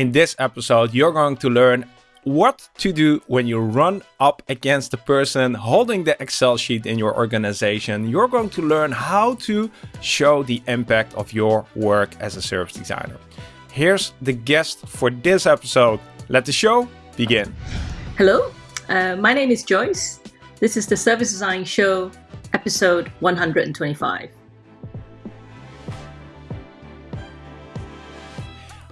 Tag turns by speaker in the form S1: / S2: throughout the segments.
S1: In this episode, you're going to learn what to do when you run up against the person holding the Excel sheet in your organization. You're going to learn how to show the impact of your work as a service designer. Here's the guest for this episode. Let the show begin.
S2: Hello, uh, my name is Joyce. This is the Service Design Show, episode 125.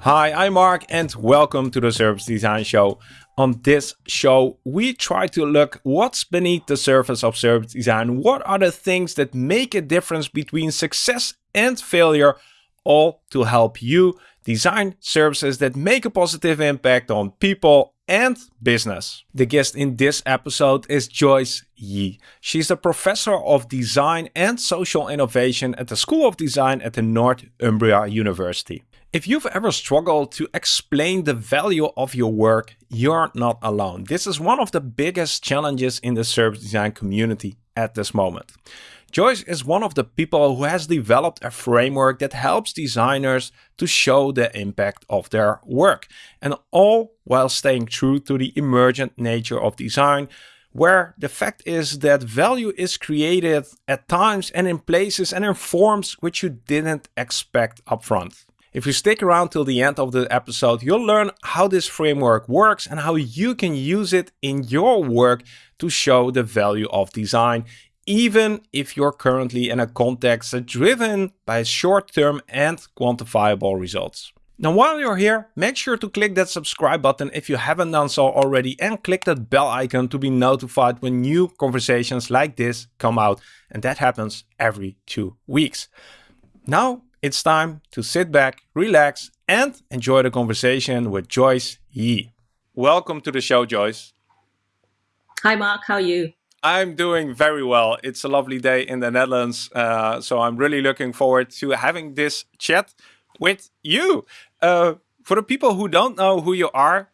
S1: Hi, I'm Mark and welcome to the Service Design Show. On this show, we try to look what's beneath the surface of service design. What are the things that make a difference between success and failure, all to help you design services that make a positive impact on people and business. The guest in this episode is Joyce Yee. She's a professor of design and social innovation at the School of Design at the Northumbria University. If you've ever struggled to explain the value of your work, you're not alone. This is one of the biggest challenges in the service design community at this moment. Joyce is one of the people who has developed a framework that helps designers to show the impact of their work, and all while staying true to the emergent nature of design, where the fact is that value is created at times and in places and in forms which you didn't expect upfront. If you stick around till the end of the episode, you'll learn how this framework works and how you can use it in your work to show the value of design, even if you're currently in a context driven by short-term and quantifiable results. Now while you're here, make sure to click that subscribe button if you haven't done so already and click that bell icon to be notified when new conversations like this come out and that happens every two weeks. Now it's time to sit back, relax, and enjoy the conversation with Joyce Yee. Welcome to the show, Joyce.
S2: Hi, Mark. How are you?
S1: I'm doing very well. It's a lovely day in the Netherlands, uh, so I'm really looking forward to having this chat with you. Uh, for the people who don't know who you are,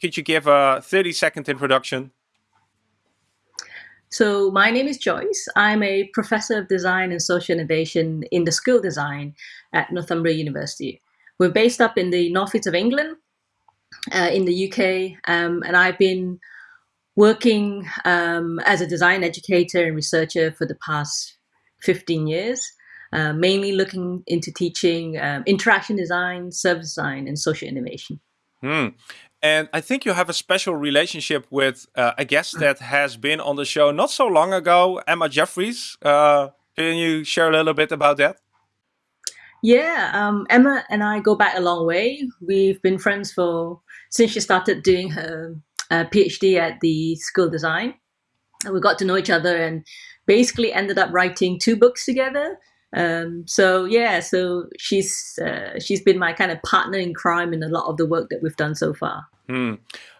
S1: could you give a 30 second introduction?
S2: So my name is Joyce. I'm a professor of design and social innovation in the School Design at Northumbria University. We're based up in the northeast of England, uh, in the UK, um, and I've been working um, as a design educator and researcher for the past 15 years, uh, mainly looking into teaching um, interaction design, service design, and social innovation.
S1: Hmm. And I think you have a special relationship with uh, a guest that has been on the show not so long ago, Emma Jefferies. Uh, can you share a little bit about that?
S2: Yeah, um, Emma and I go back a long way. We've been friends for since she started doing her uh, PhD at the School of Design. And we got to know each other and basically ended up writing two books together. Um, so yeah, so she's uh, she's been my kind of partner in crime in a lot of the work that we've done so far.
S1: Hmm.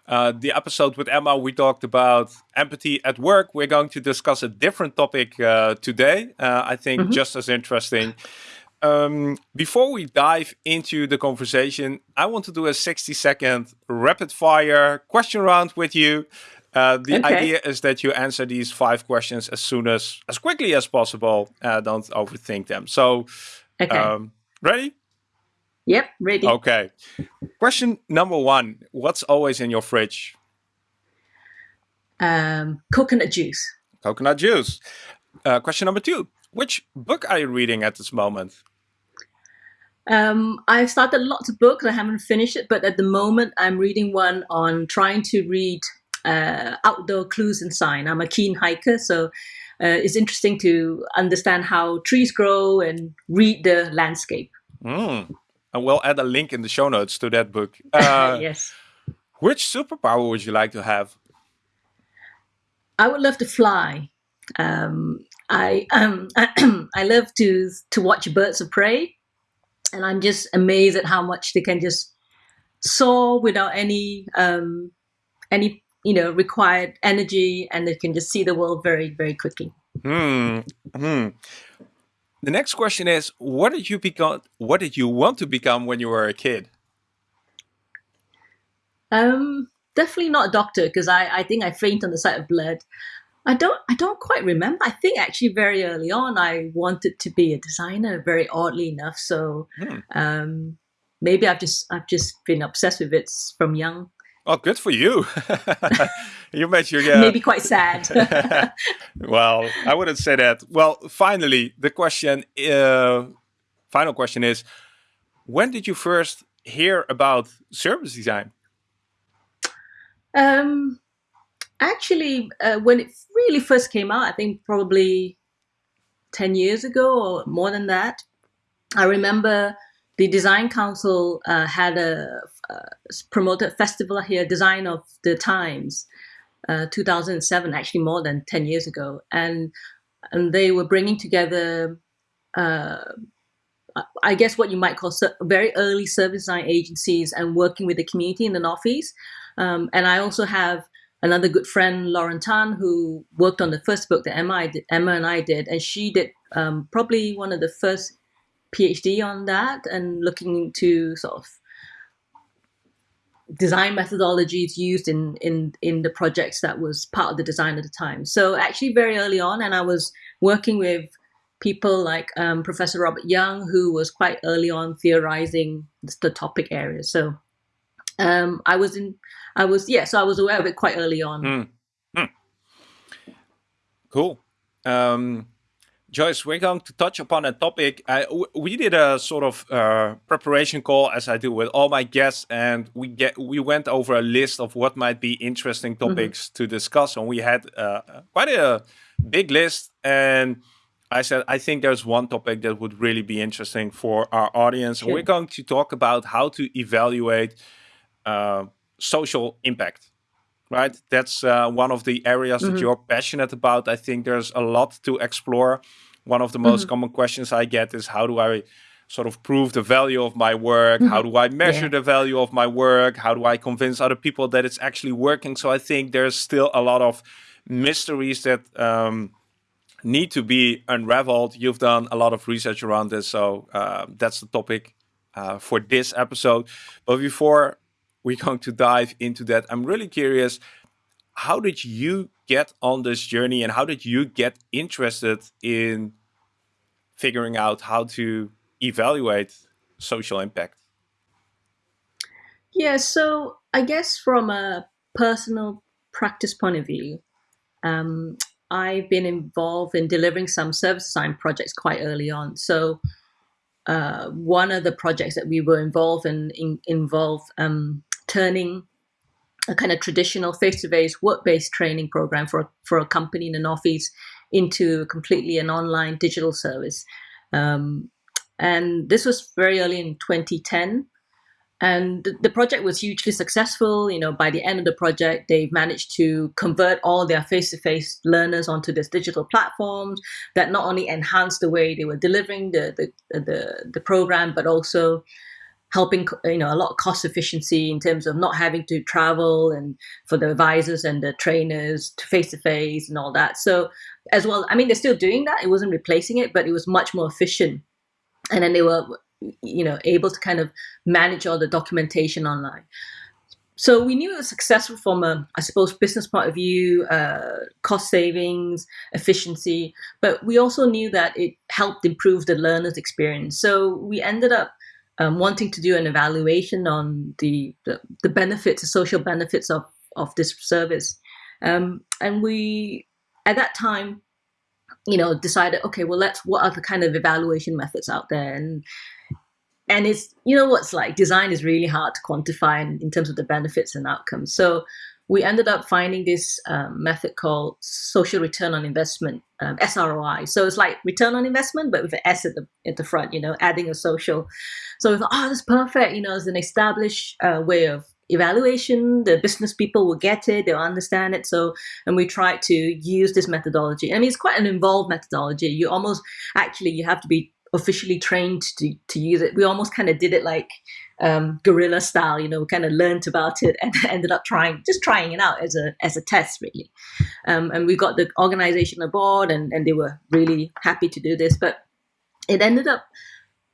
S1: Uh, the episode with Emma, we talked about empathy at work. We're going to discuss a different topic uh, today. Uh, I think mm -hmm. just as interesting. Um, before we dive into the conversation, I want to do a 60 second rapid fire question round with you. Uh, the okay. idea is that you answer these five questions as soon as, as quickly as possible. Uh, don't overthink them. So, okay. um, ready?
S2: Yep, ready.
S1: Okay. Question number one What's always in your fridge?
S2: Um, coconut juice.
S1: Coconut juice. Uh, question number two Which book are you reading at this moment?
S2: Um, I've started lots of books. I haven't finished it, but at the moment, I'm reading one on trying to read uh, outdoor clues and sign. I'm a keen hiker, so uh, it's interesting to understand how trees grow and read the landscape.
S1: Mm. And we'll add a link in the show notes to that book. Uh,
S2: yes.
S1: Which superpower would you like to have?
S2: I would love to fly. Um, I um, I love to to watch birds of prey, and I'm just amazed at how much they can just soar without any um, any you know required energy, and they can just see the world very very quickly.
S1: Hmm. Hmm. The next question is, what did you become? What did you want to become when you were a kid?
S2: Um, definitely not a doctor because I, I think I faint on the sight of blood. I don't I don't quite remember. I think actually very early on I wanted to be a designer, very oddly enough. So hmm. um, maybe I've just I've just been obsessed with it from young.
S1: Oh, good for you. you made your
S2: yeah. maybe quite sad.
S1: well, I wouldn't say that. Well, finally, the question, uh, final question is, when did you first hear about service design?
S2: Um, actually, uh, when it really first came out, I think probably 10 years ago or more than that, I remember the design council uh, had a uh, promoted festival here, Design of the Times, uh, 2007, actually more than 10 years ago. And, and they were bringing together, uh, I guess what you might call very early service design agencies and working with the community in the Northeast. Um, and I also have another good friend, Lauren Tan, who worked on the first book that Emma, did, Emma and I did, and she did um, probably one of the first PhD on that and looking into sort of design methodologies used in in in the projects that was part of the design at the time. So actually very early on, and I was working with people like um, Professor Robert Young, who was quite early on theorizing the topic area. So um, I was in, I was yeah, so I was aware of it quite early on. Mm. Mm.
S1: Cool. Um, Joyce, we're going to touch upon a topic. Uh, we did a sort of uh, preparation call, as I do with all my guests, and we get we went over a list of what might be interesting mm-hmm. topics mm -hmm. to discuss, and we had uh, quite a big list. And I said, I think there's one topic that would really be interesting for our audience, sure. we're going to talk about how to evaluate uh, social impact right? That's uh, one of the areas mm -hmm. that mm-hmm. you're passionate about. I think there's a lot to explore. One of the most mm -hmm. common questions I get is how do I sort of prove the value of my work? Mm -hmm. How do I measure yeah. the value of my work? How do I convince other people that it's actually working? So I think there's still a lot of mysteries that um, need to be unraveled. You've done a lot of research around this, so uh, that's the topic uh, for this episode. But before we're going to dive into that. I'm really curious, how did you get on this journey and how did you get interested in figuring out how to evaluate social impact?
S2: Yeah, so I guess from a personal practice point of view, um, I've been involved in delivering some service design projects quite early on. So uh, one of the projects that we were involved in, in involved um, turning a kind of traditional face-to-face work-based training program for, for a company in the Northeast into completely an online digital service. Um, and this was very early in 2010. And the project was hugely successful. You know, by the end of the project, they managed to convert all their face-to-face learners onto this digital platforms that not only enhanced the way they were delivering the the the, the program, but also helping you know a lot of cost efficiency in terms of not having to travel and for the advisors and the trainers to face to face and all that. So as well i mean they're still doing that. It wasn't replacing it but it was much more efficient. And then they were you know able to kind of manage all the documentation online. So we knew it was successful from a, I suppose, business point of view, uh, cost savings, efficiency, but we also knew that it helped improve the learner's experience. So we ended up um, wanting to do an evaluation on the, the, the benefits, the social benefits of, of this service. Um, and we, at that time, you know, decided, okay, well, let's, what are the kind of evaluation methods out there? And, and it's, you know, what's like design is really hard to quantify in, in terms of the benefits and outcomes. So we ended up finding this um, method called social return on investment, um, SROI. So it's like return on investment, but with an S at the, at the front, you know, adding a social. So we thought, oh, that's perfect. You know, it's an established uh, way of evaluation. The business people will get it, they'll understand it. So, and we tried to use this methodology. I mean, it's quite an involved methodology. You almost, actually, you have to be officially trained to, to use it. We almost kind of did it like um, guerrilla style, you know, kind of learned about it and ended up trying, just trying it out as a, as a test really. Um, and we got the organization aboard and, and they were really happy to do this, but it ended up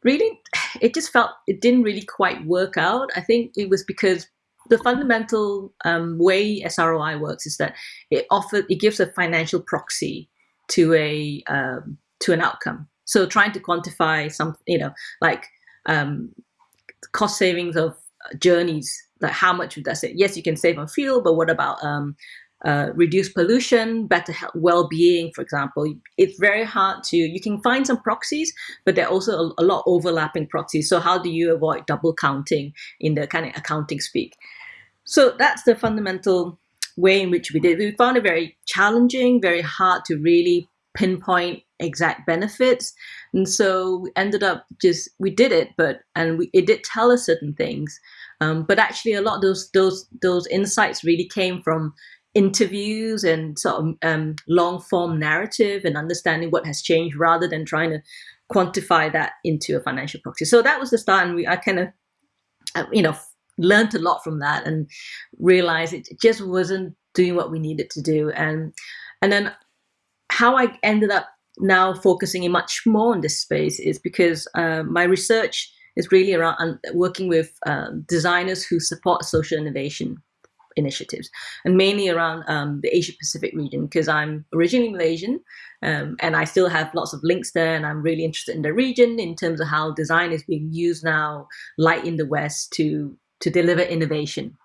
S2: really, it just felt, it didn't really quite work out. I think it was because the fundamental um, way SROI works is that it offers, it gives a financial proxy to a, um, to an outcome. So trying to quantify some, you know, like um, cost savings of journeys. Like how much would that save? Yes, you can save on fuel, but what about um, uh, reduce pollution, better well-being, for example. It's very hard to, you can find some proxies, but there are also a, a, lot overlapping proxies. So how do you avoid double counting in the kind of accounting speak? So that's the fundamental way in which we did. We found it very challenging, very hard to really pinpoint exact benefits. And so we ended up just, we did it, but, and we, it did tell us certain things. Um, but actually a lot of those, those, those insights really came from interviews and sort of um, long form narrative and understanding what has changed rather than trying to quantify that into a financial proxy. So that was the start, and we I kind of uh, you know learned a lot from that and realized it just wasn't doing what we needed to do, and and then how I ended up now focusing in much more on this space is because uh, my research is really around working with uh, designers who support social innovation initiatives, and mainly around um, the Asia Pacific region because I'm originally Malaysian, um, and I still have lots of links there, and I'm really interested in the region in terms of how design is being used now, like in the West, to to deliver innovation.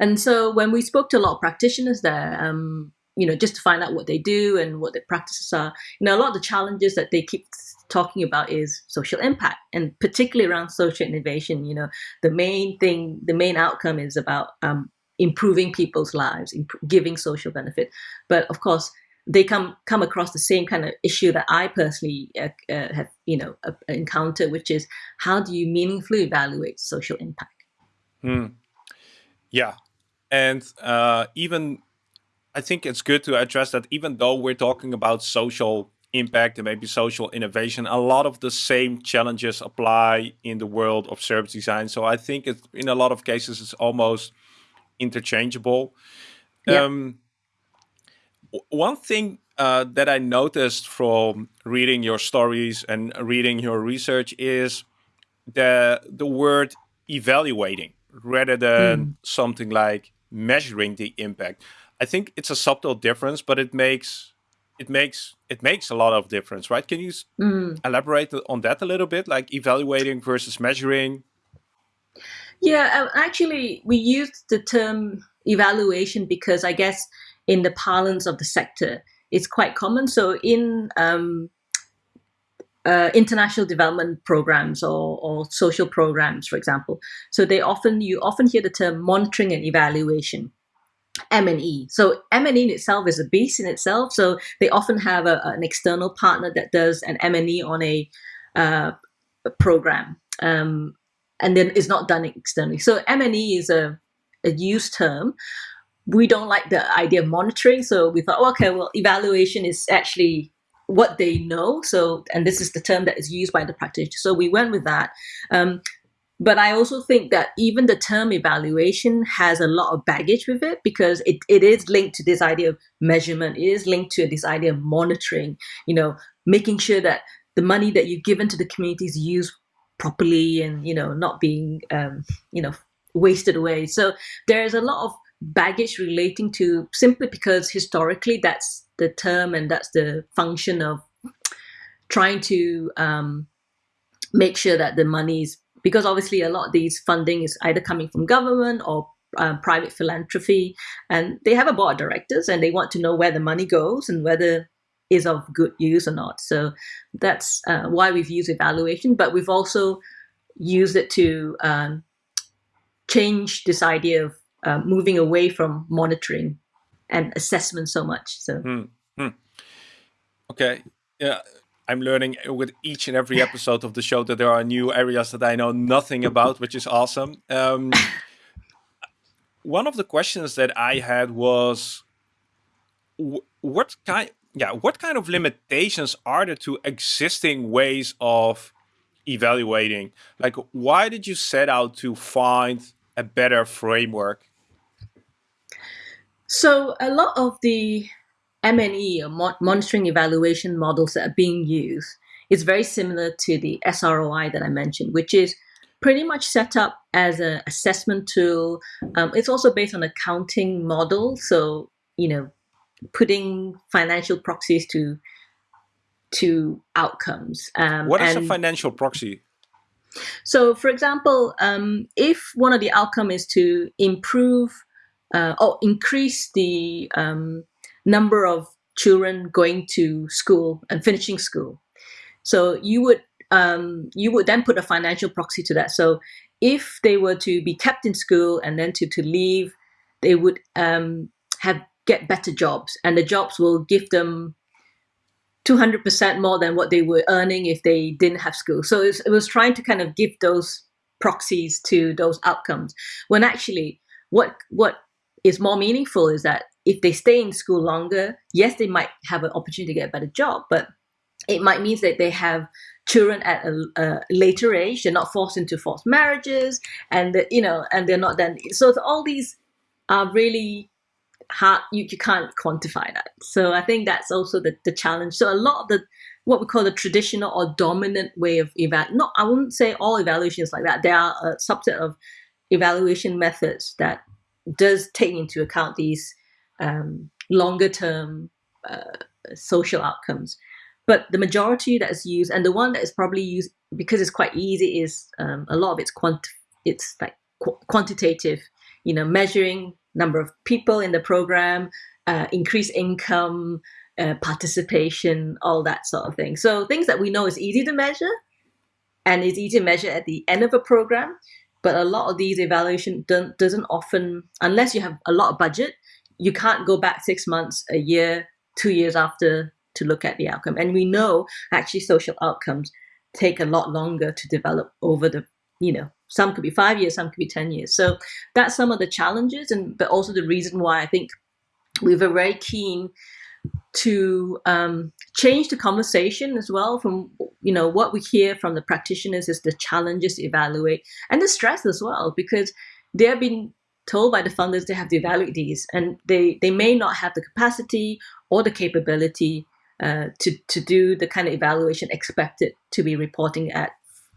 S2: And so when we spoke to a lot of practitioners there, um, you know, just to find out what they do and what their practices are, you know, a lot of the challenges that they keep talking about is social impact and particularly around social innovation you know. The main thing the main outcome is about um, improving people's lives imp giving social benefit. But of course they come come across the same kind of issue that I personally uh, uh, have you know uh, encountered which is how do you meaningfully evaluate social impact?
S1: Hmm. yeah. And uh, even I think it's good to address that even though we're talking about social impact and maybe social innovation, a lot of the same challenges apply in the world of service design. So I think it, in a lot of cases, it's almost interchangeable. Yeah. Um, one thing uh, that I noticed from reading your stories and reading your research is the the word evaluating rather than mm. something like measuring the impact. I think it's a subtle difference, but it makes it makes it makes a lot of difference, right? Can you mm. elaborate on that a little bit, like evaluating versus measuring?
S2: Yeah, uh, actually, we used the term evaluation because I guess in the parlance of the sector, it's quite common. So in um, uh, international development programs or, or social programs, for example, so they often you often hear the term monitoring and evaluation. M&E. So M&E in itself is a beast in itself. So they often have a, an external partner that does an M&E on a, uh, a program. Um, and then it's not done externally. So M&E is a, a used term. We don't like the idea of monitoring. So we thought, oh, okay, well, evaluation is actually what they know. So, and this is the term that is used by the practitioner. So we went with that. Um, but I also think that even the term evaluation has a lot of baggage with it because it, it is linked to this idea of measurement. It is linked to this idea of monitoring, you know, making sure that the money that you've given to the community is used properly and, you know, not being, um, you know, wasted away. So there's a lot of baggage relating to simply because historically that's the term and that's the function of trying to um, make sure that the money is because obviously a lot of these funding is either coming from government or um, private philanthropy, and they have a board of directors, and they want to know where the money goes and whether is of good use or not. So that's uh, why we've used evaluation, but we've also used it to um, change this idea of uh, moving away from monitoring and assessment so much. So. Hmm. Hmm.
S1: Okay. Yeah. I'm learning with each and every episode of the show that there are new areas that I know nothing about, which is awesome. Um, one of the questions that I had was, what kind, yeah, what kind of limitations are there to existing ways of evaluating? Like, why did you set out to find a better framework?
S2: So a lot of the M&E or monitoring evaluation models that are being used is very similar to the SROI that I mentioned, which is pretty much set up as an assessment tool. Um, it's also based on a counting model. So, you know, putting financial proxies to to outcomes.
S1: Um, what is a financial proxy?
S2: So, for example, um, if one of the outcome is to improve uh, or increase the um, number of children going to school and finishing school, so you would um, you would then put a financial proxy to that. So, if they were to be kept in school and then to to leave, they would um, have get better jobs, and the jobs will give them 200% more than what they were earning if they didn't have school. So it was, it was trying to kind of give those proxies to those outcomes. When actually, what what is more meaningful is that if they stay in school longer, yes, they might have an opportunity to get a better job, but it might mean that they have children at a, a later age. They're not forced into forced marriages, and the, you know, and they're not then. So all these are really hard you, you can't quantify that so i think that's also the, the challenge so a lot of the what we call the traditional or dominant way of eval not i wouldn't say all evaluations like that there are a subset of evaluation methods that does take into account these um, longer term uh, social outcomes but the majority that is used and the one that is probably used because it's quite easy is um, a lot of it's quant it's like qu quantitative you know measuring number of people in the program, uh, increase income, uh, participation, all that sort of thing. So things that we know is easy to measure and is easy to measure at the end of a program. But a lot of these evaluation doesn't often, unless you have a lot of budget, you can't go back six months, a year, two years after to look at the outcome. And we know actually social outcomes take a lot longer to develop over the, you know, some could be five years, some could be 10 years. So that's some of the challenges, and but also the reason why I think we were very keen to um, change the conversation as well from you know what we hear from the practitioners is the challenges to evaluate and the stress as well because they have been told by the funders they have to evaluate these and they they may not have the capacity or the capability uh, to to do the kind of evaluation expected to be reporting at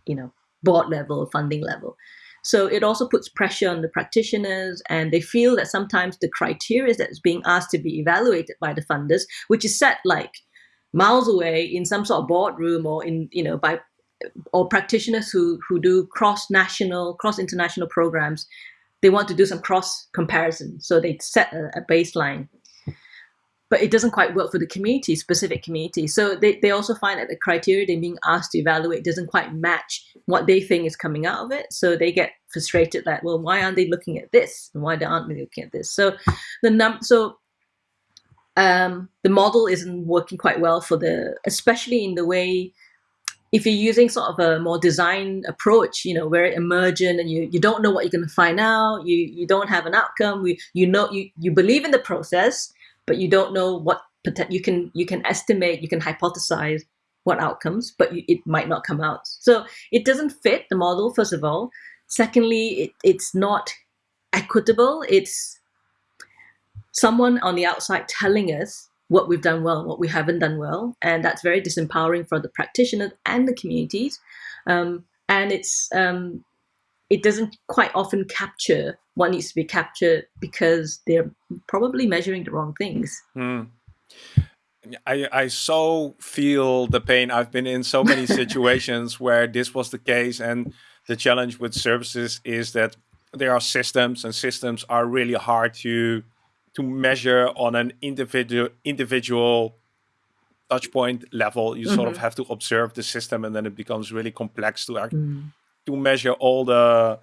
S2: you know board level, funding level. So it also puts pressure on the practitioners, and they feel that sometimes the criteria that's being asked to be evaluated by the funders, which is set like miles away in some sort of boardroom or in you know by or practitioners who who do cross national, cross international programs, they want to do some cross comparison, so they set a, a baseline but it doesn't quite work for the community, specific community. So they, they also find that the criteria they're being asked to evaluate doesn't quite match what they think is coming out of it. So they get frustrated that, well, why aren't they looking at this? And why aren't they looking at this? So the num so um, the model isn't working quite well for the, especially in the way if you're using sort of a more design approach, you know, very emergent and you, you don't know what you're going to find out, you, you don't have an outcome, you, you know, you, you believe in the process, but you don't know what you can you can estimate, you can hypothesize what outcomes, but you, it might not come out. So it doesn't fit the model. First of all, secondly, it, it's not equitable. It's someone on the outside telling us what we've done well, and what we haven't done well, and that's very disempowering for the practitioners and the communities. Um, and it's um, it doesn't quite often capture what needs to be captured because they're probably measuring the wrong things.
S1: Mm. I, I so feel the pain. I've been in so many situations where this was the case. And the challenge with services is that there are systems and systems are really hard to to measure on an individual individual touch point level. You mm -hmm. sort of mm-hmm. have to observe the system and then it becomes really complex to mm to measure all the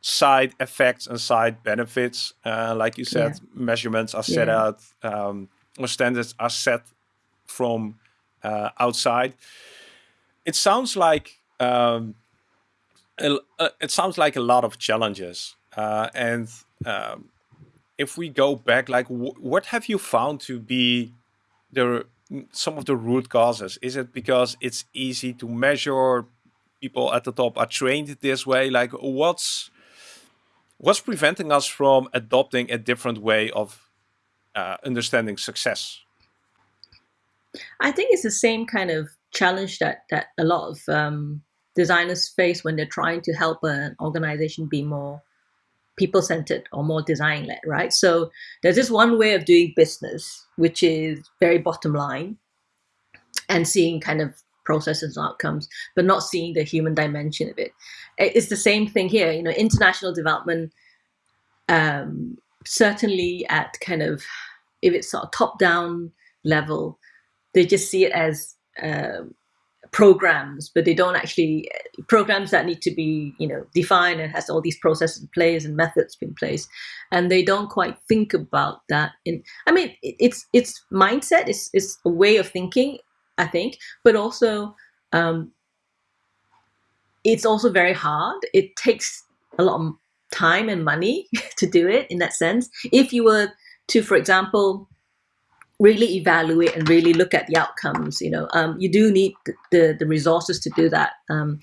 S1: side effects and side benefits. Uh, like you said, yeah. measurements are set yeah. out, um, or standards are set from uh, outside. It sounds like um, a, uh, it sounds like a lot of challenges. Uh, and um, if we go back, like what have you found to be the some of the root causes? Is it because it's easy to measure people at the top are trained this way? Like what's what's preventing us from adopting a different way of uh, understanding success?
S2: I think it's the same kind of challenge that that a lot of um, designers face when they're trying to help an organization be more people-centered or more design-led, right? So there's this one way of doing business, which is very bottom line and seeing kind of processes and outcomes, but not seeing the human dimension of it. It's the same thing here. You know, international development, um, certainly at kind of if it's sort of top down level, they just see it as uh, programs, but they don't actually programs that need to be you know defined and has all these processes in place and methods in place, and they don't quite think about that. In I mean, it's it's mindset, it's it's a way of thinking, I think, but also um, it's also very hard. It takes a lot of time and money to do it in that sense. If you were to, for example, really evaluate and really look at the outcomes. You know, um, you do need the, the, resources to do that. Um,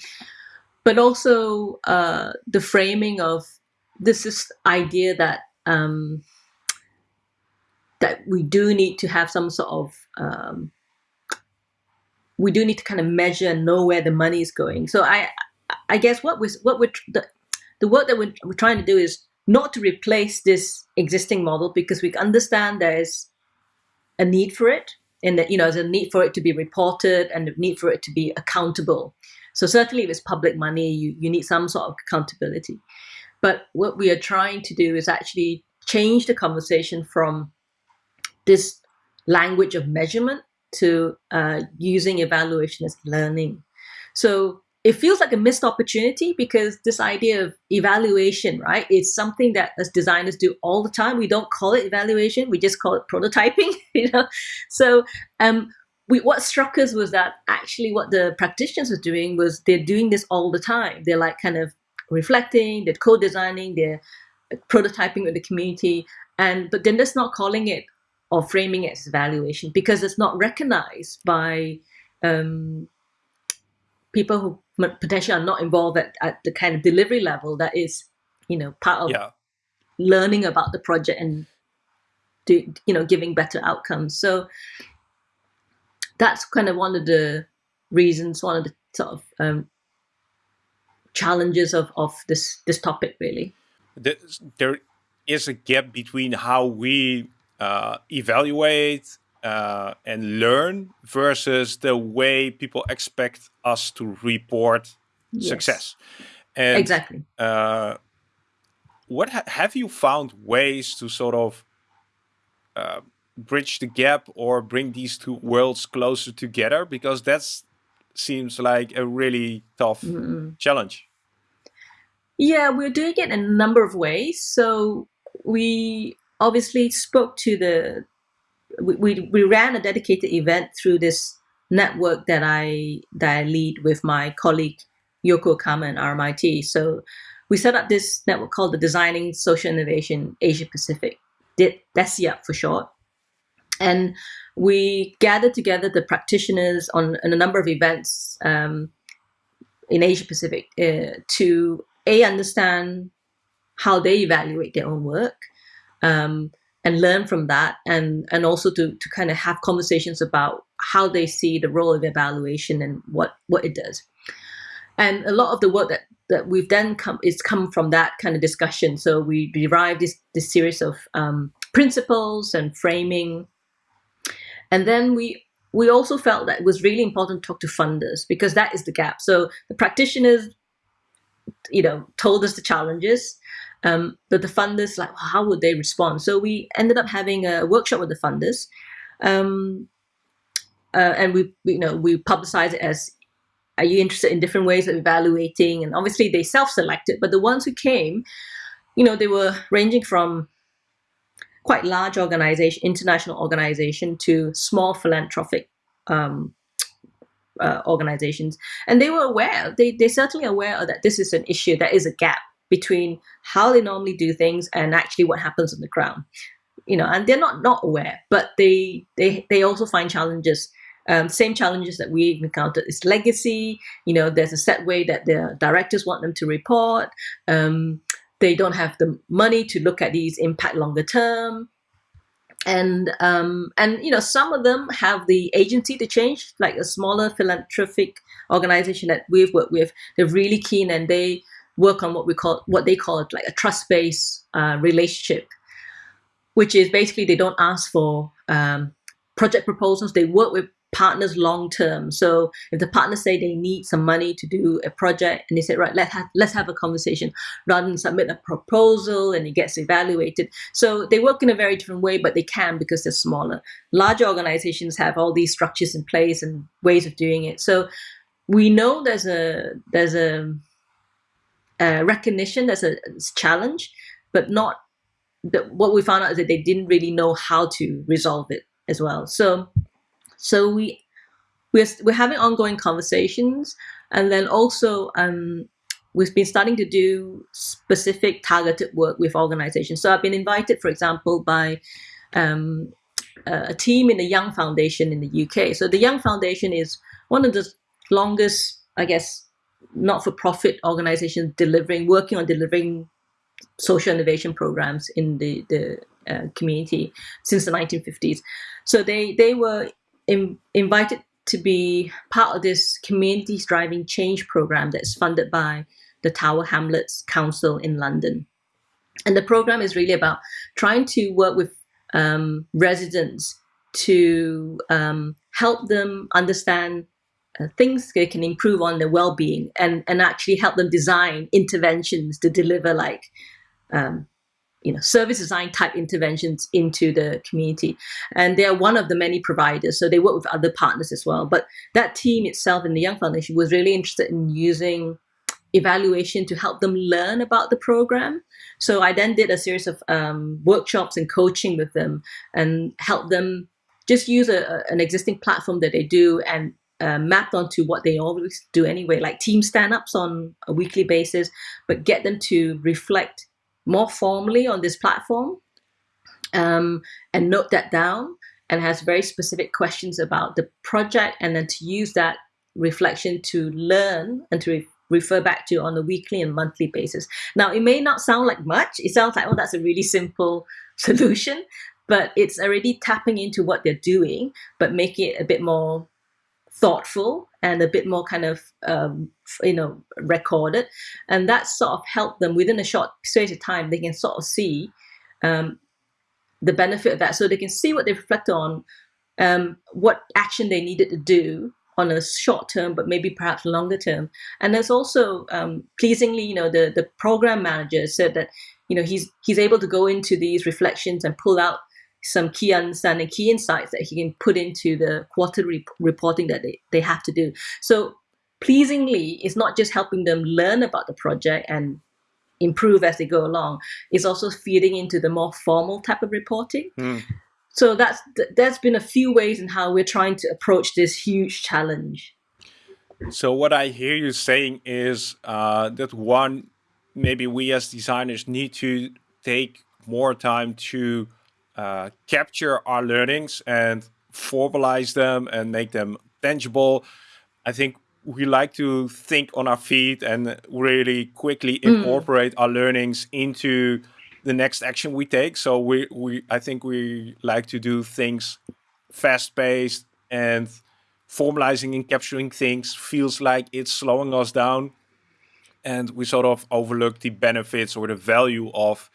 S2: but also uh, the framing of this is idea that um, that we do need to have some sort of um, we do need to kind of measure and know where the money is going. So I I guess what we what we're the, the work that we're, we're trying to do is not to replace this existing model because we understand there is a need for it and that you know there's a need for it to be reported and a need for it to be accountable. So certainly if it's public money you, you need some sort of accountability. But what we are trying to do is actually change the conversation from this language of measurement to uh, using evaluation as learning. So it feels like a missed opportunity because this idea of evaluation, right? It's something that as designers do all the time. We don't call it evaluation; we just call it prototyping. You know, so um, we, what struck us was that actually what the practitioners were doing was they're doing this all the time. They're like kind of reflecting, they're co-designing, they're prototyping with the community, and but then that's not calling it or framing it as evaluation because it's not recognized by um, people who potentially are not involved at, at the kind of delivery level that is, you know, part of yeah. learning about the project and do, you know, giving better outcomes. So that's kind of one of the reasons, one of the sort of um, challenges of, of this, this topic really.
S1: There is a gap between how we uh, evaluate uh, and learn versus the way people expect us to report yes. success.
S2: And, exactly.
S1: Uh, what ha have you found ways to sort of uh, bridge the gap or bring these two worlds closer together? Because that seems like a really tough mm challenge.
S2: Yeah, we're doing it in a number of ways. So we obviously spoke to the we, we, ran a dedicated event through this network that I that I lead with my colleague Yoko Akama and RMIT. So we set up this network called the Designing Social Innovation Asia Pacific, DESIAP for short. And we gathered together the practitioners on, on a number of events um, in Asia Pacific uh, to a understand how they evaluate their own work, um, and learn from that and and also to to kind of have conversations about how they see the role of evaluation and what what it does. And a lot of the work that that we've then come is come from that kind of discussion. So we derived this this series of um, principles and framing. And then we we also felt that it was really important to talk to funders because that is the gap. So the practitioners you know told us the challenges um, but the funders, like, how would they respond? So we ended up having a workshop with the funders, um, uh, and we, you know, we publicized it as, are you interested in different ways of evaluating? And obviously they self-selected, but the ones who came, you know, they were ranging from quite large organization, international organization, to small philanthropic um, uh, organizations, and they were aware. They they certainly aware that this is an issue. That is a gap between how they normally do things and actually what happens on the ground. You know, and they're not not aware, but they they they also find challenges. Um, same challenges that we've encountered is legacy. You know, there's a set way that the directors want them to report. Um, they don't have the money to look at these impact longer term and um, and you know some of them have the agency to change like a smaller philanthropic organization that we've worked with they're really keen and they work on what we call what they call like a trust-based uh, relationship, which is basically they don't ask for um, project proposals. They work with partners long term. So if the partners say they need some money to do a project and they say, right, let's have, let's have a conversation rather than submit a proposal and it gets evaluated. So they work in a very different way, but they can because they're smaller. Larger organizations have all these structures in place and ways of doing it. So we know there's a there's a, a recognition, as a challenge, but not that what we found out is that they didn't really know how to resolve it as well. So so we we're, we're having ongoing conversations, and then also um, we've been starting to do specific targeted work with organizations. So I've been invited, for example, by um, a team in the Young Foundation in the UK. So the Young Foundation is one of the longest, I guess, not-for-profit organizations delivering, working on delivering social innovation programs in the the uh, community since the 1950s. So they they were in, invited to be part of this communities driving change program that's funded by the Tower Hamlets Council in London. And the program is really about trying to work with um, residents to um, help them understand things they can improve on their well-being and, and actually help them design interventions to deliver like um, you know, service design type interventions into the community. And they're one of the many providers. So they work with other partners as well. But that team itself in the Young Foundation was really interested in using evaluation to help them learn about the program. So I then did a series of um, workshops and coaching with them and help them just use a, an existing platform that they do and uh, mapped onto what they always do anyway, like team stand-ups on a weekly basis, but get them to reflect more formally on this platform um, and note that down and has very specific questions about the project and then to use that reflection to learn and to re refer back to on a weekly and monthly basis. Now, it may not sound like much. It sounds like, oh, that's a really simple solution, but it's already tapping into what they're doing, but making it a bit more thoughtful and a bit more kind of um, you know recorded. And that sort of helped them within a short space of time they can sort of see um, the benefit of that. So they can see what they reflect on um, what action they needed to do on a short term but maybe perhaps longer term. And there's also um, pleasingly you know the the program manager said that you know he's he's able to go into these reflections and pull out some key understanding, key insights that he can put into the quarterly reporting that they, they have to do. So pleasingly, it's not just helping them learn about the project and improve as they go along. It's also feeding into the more formal type of reporting. Mm. So that's that's been a few ways in how we're trying to approach this huge challenge.
S1: So what I hear you saying is uh, that one, maybe we as designers need to take more time to uh, capture our learnings and formalize them and make them tangible. I think we like to think on our feet and really quickly mm. incorporate our learnings into the next action we take. So we, we I think we like to do things fast paced and formalizing and capturing things feels like it's slowing us down and we sort of overlook the benefits or the value of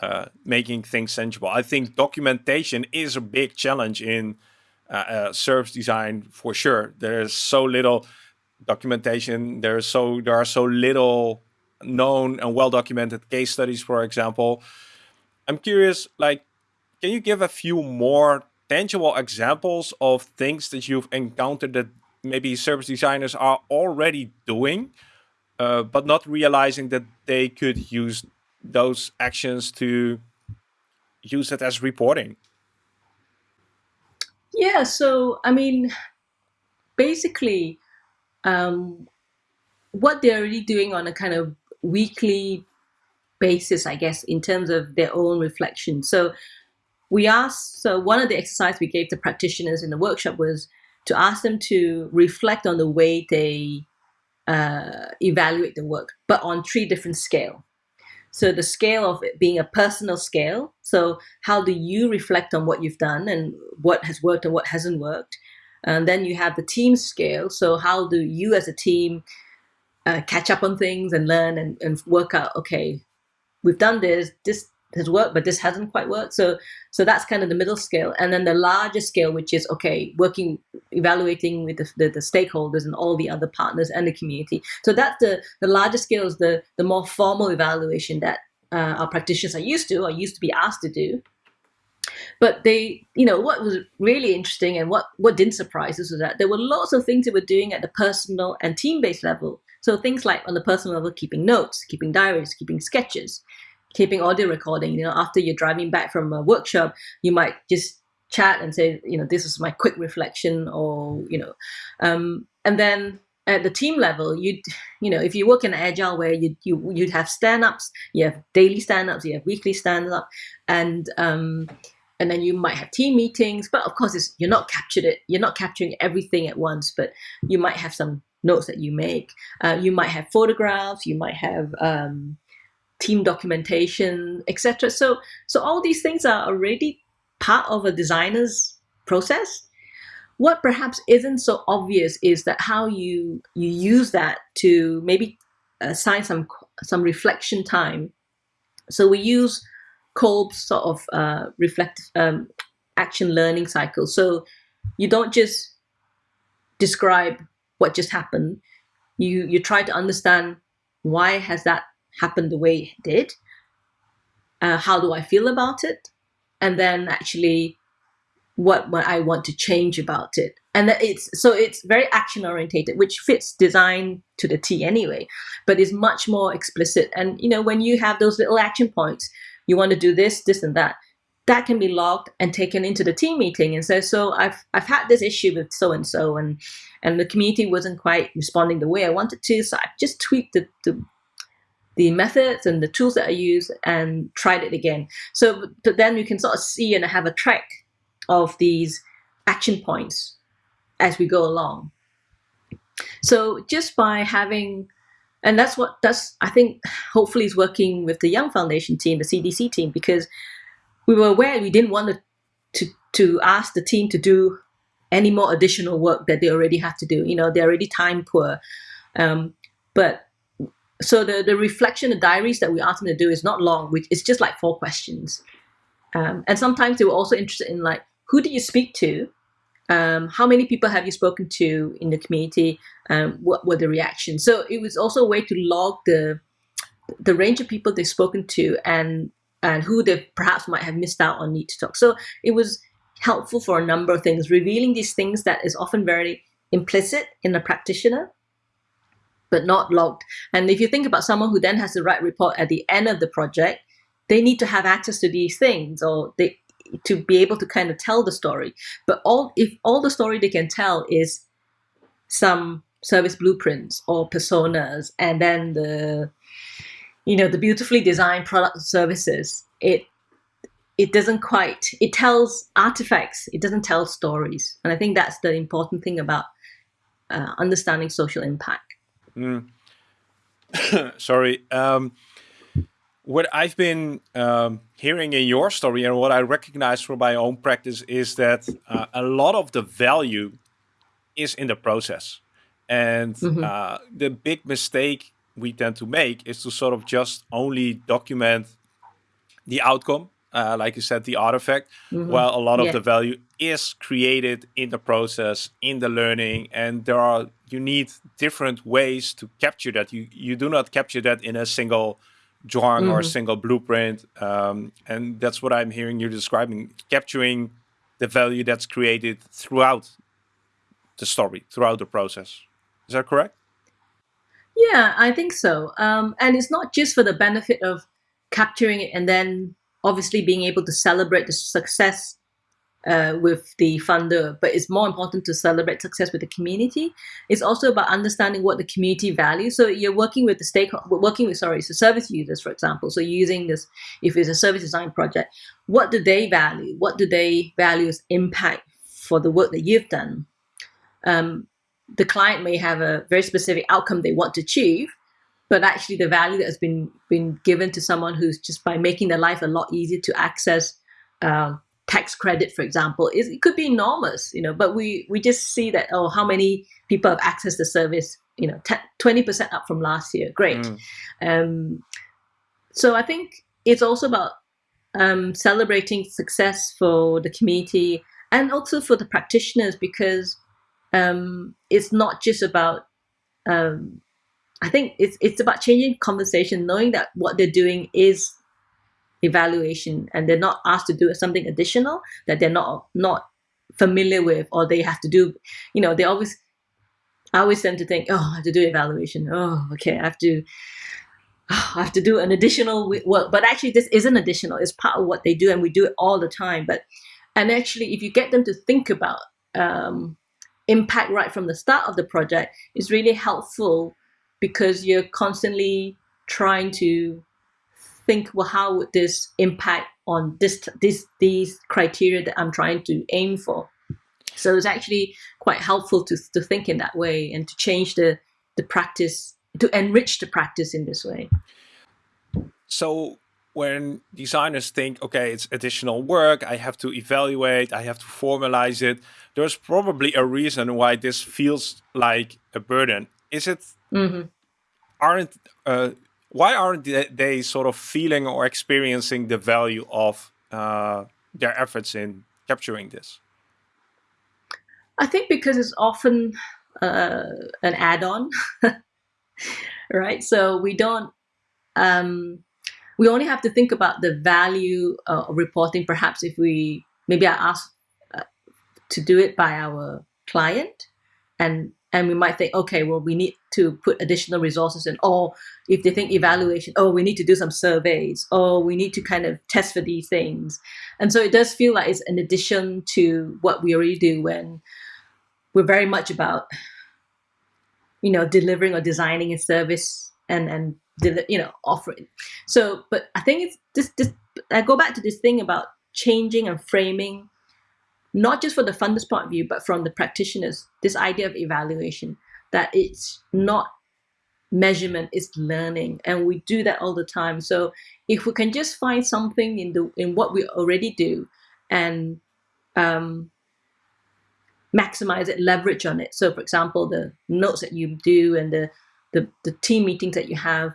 S1: uh, making things tangible. I think documentation is a big challenge in uh, uh, service design for sure. There's so little documentation. There's so there are so little known and well documented case studies, for example. I'm curious, like, can you give a few more tangible examples of things that you've encountered that maybe service designers are already doing, uh, but not realizing that they could use those actions to use it as reporting?
S2: Yeah, so I mean, basically, um, what they're already doing on a kind of weekly basis, I guess, in terms of their own reflection. So we asked, so one of the exercises we gave to practitioners in the workshop was to ask them to reflect on the way they uh, evaluate the work, but on three different scale. So the scale of it being a personal scale. So how do you reflect on what you've done and what has worked and what hasn't worked? And then you have the team scale. So how do you as a team uh, catch up on things and learn and, and work out, okay, we've done this, this has worked, but this hasn't quite worked. So, so that's kind of the middle scale, and then the larger scale, which is okay, working, evaluating with the, the, the stakeholders and all the other partners and the community. So that's the the larger scale is the the more formal evaluation that uh, our practitioners are used to or used to be asked to do. But they, you know, what was really interesting and what what didn't surprise us was that there were lots of things they were doing at the personal and team-based level. So things like on the personal level, keeping notes, keeping diaries, keeping sketches, keeping audio recording. You know, after you're driving back from a workshop, you might just chat and say, you know, this is my quick reflection, or you know, um, and then at the team level, you you know, if you work in agile where you you you'd have stand-ups, you have daily stand-ups, you have weekly stand-up, and um, and then you might have team meetings. But of course, you're not captured it. You're not capturing everything at once, but you might have some notes that you make. Uh, you might have photographs. You might have um, team documentation, etc. So so all these things are already part of a designer's process. What perhaps isn't so obvious is that how you you use that to maybe assign some some reflection time. So we use Kolb's sort of uh, reflect um, action learning cycle. So you don't just describe what just happened. You you try to understand why has that happened the way it did. Uh, how do I feel about it? And then actually what, what I want to change about it. And that it's so it's very action orientated, which fits design to the T anyway, but is much more explicit. And you know, when you have those little action points, you want to do this, this, and that. That can be logged and taken into the team meeting and say, so I've I've had this issue with so and so, and and the community wasn't quite responding the way I wanted to, so I've just tweaked the, the the methods and the tools that I use and tried it again. So, but then you can sort of see and have a track of these action points as we go along. So just by having, and that's what that's I think hopefully is working with the Young Foundation team, the CDC team, because we were aware we didn't want to to, to ask the team to do any more additional work that they already have to do. You know, they're already time poor. Um, but so the, the reflection, the diaries that we ask them to do is not long, which it's just like four questions. Um, and sometimes they were also interested in like, who did you speak to? Um, how many people have you spoken to in the community? Um, what were the reactions? So it was also a way to log the the range of people they've spoken to and and who they perhaps might have missed out on need to talk. So it was helpful for a number of things, revealing these things that is often very implicit in a practitioner but not logged. And if you think about someone who then has to write report at the end of the project, they need to have access to these things or they to be able to kind of tell the story. But all if all the story they can tell is some service blueprints or personas and then the you know the beautifully designed product services, it it doesn't quite it tells artifacts, it doesn't tell stories. And I think that's the important thing about uh, understanding social impact. Mm.
S1: Sorry. Um, what I've been um, hearing in your story and what I recognize from my own practice is that uh, a lot of the value is in the process. And mm -hmm. uh, the big mistake we tend to make is to sort of just only document the outcome uh, like you said, the artifact. Mm -hmm. Well, a lot yeah. of the value is created in the process, in the learning, and there are you need different ways to capture that. You you do not capture that in a single drawing mm -hmm. or a mm-hmm. single blueprint, um, and that's what I'm hearing you describing: capturing the value that's created throughout the story, throughout the process. Is that correct?
S2: Yeah, I think so. Um, and it's not just for the benefit of capturing it and then obviously being able to celebrate the success uh, with the funder, but it's more important to celebrate success with the community. It's also about understanding what the community values. So you're working with the stakeholder, working with sorry, so service users, for example. So using this, if it's a service design project, what do they value? What do they value as impact for the work that you've done? Um, the client may have a very specific outcome they want to achieve, but actually the value that has been been given to someone who's just by making their life a lot easier to access um, tax credit, for example, is it could be enormous, you know. But we we just see that oh, how many people have accessed the service, you know, twenty percent up from last year, great. Mm. Um, so I think it's also about um, celebrating success for the community and also for the practitioners because um, it's not just about um, I think it's it's about changing conversation, knowing that what they're doing is evaluation and they're not asked to do something additional that they're not not familiar with or they have to do you know they always I always tend to think oh I have to do evaluation. Oh okay I have to oh, I have to do an additional work. But actually this isn't additional. It's part of what they do and we do it all the time. But and actually if you get them to think about um, impact right from the start of the project is really helpful because you're constantly trying to think, well, how would this impact on this, this, these criteria that I'm trying to aim for? So it's actually quite helpful to, to think in that way and to change the, the practice, to enrich the practice in this way.
S1: So when designers think, okay, it's additional work, I have to evaluate, I have to formalize it, there's probably a reason why this feels like a burden. Is it, mm -hmm. Aren't, uh, why aren't they sort of feeling or experiencing the value of uh, their efforts in capturing this?
S2: I think because it's often uh, an add-on, right? So we don't, um, we only have to think about the value of reporting. Perhaps if we, maybe I ask uh, to do it by our client and and we might think, okay, well, we need to put additional resources in. Or if they think evaluation, oh, we need to do some surveys. Or we need to kind of test for these things. And so it does feel like it's an addition to what we already do when we're very much about, you know, delivering or designing a service and and you know offering. So, but I think it's this this. I go back to this thing about changing and framing not just for the funder's point of view, but from the practitioners, this idea of evaluation, that it's not measurement, it's learning. And we do that all the time. So if we can just find something in the in what we already do and um, maximize it, leverage on it. So for example, the notes that you do and the, the, the team meetings that you have,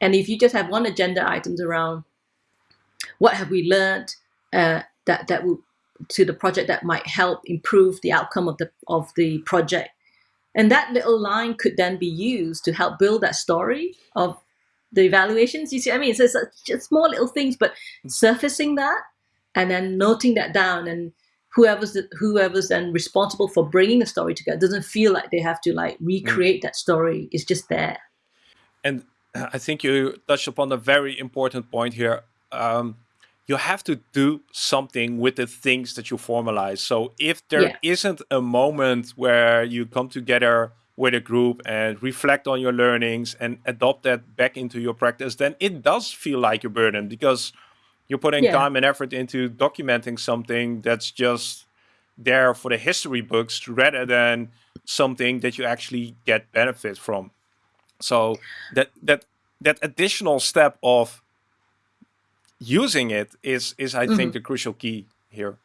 S2: and if you just have one agenda items around what have we learned uh, that that will to the project that might help improve the outcome of the of the project. And that little line could then be used to help build that story of the evaluations. You see, I mean, it's just small little things, but surfacing that and then noting that down and whoever's the, whoever's then responsible for bringing the story together doesn't feel like they have to like recreate mm. that story. It's just there.
S1: And I think you touched upon a very important point here. Um, you have to do something with the things that you formalize. So if there yeah. not a moment where you come together with a group and reflect on your learnings and adopt that back into your practice, then it does feel like a burden because you're putting yeah. time and effort into documenting something that's just there for the history books rather than something that you actually get benefit from. So that that that additional step of using it is is I mm -hmm. think mm-hmm. the crucial key here.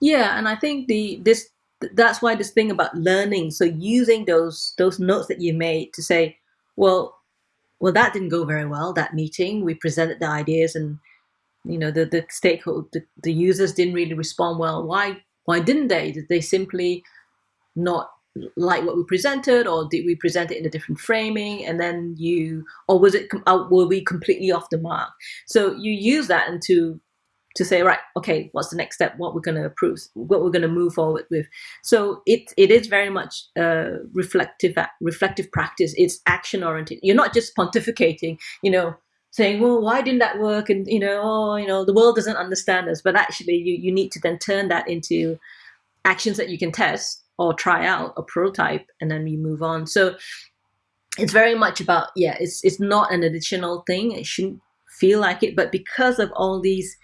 S2: Yeah, and I think the this that's why this thing about learning. So using those those notes that you made to say, well, well that didn't go very well. That meeting, we presented the ideas, and you know the the stakeholder, the, the users didn't really respond well. Why why didn't they? Did they simply not like what we presented or did we present it in a different framing and then you or was it uh, were we completely off the mark? So you use that and to to say right okay what's the next step? What we're going to approve what we're going to move forward with? So it it is very much uh, reflective reflective practice. It's action oriented. You're not just pontificating you know saying well why didn't that work? And you know oh you know the world doesn't understand us. But actually you you need to then turn that into actions that you can test or try out a prototype and then you move on. So it's very much about, yeah, it's, it's not an additional thing. It shouldn't feel like it, but because of all these,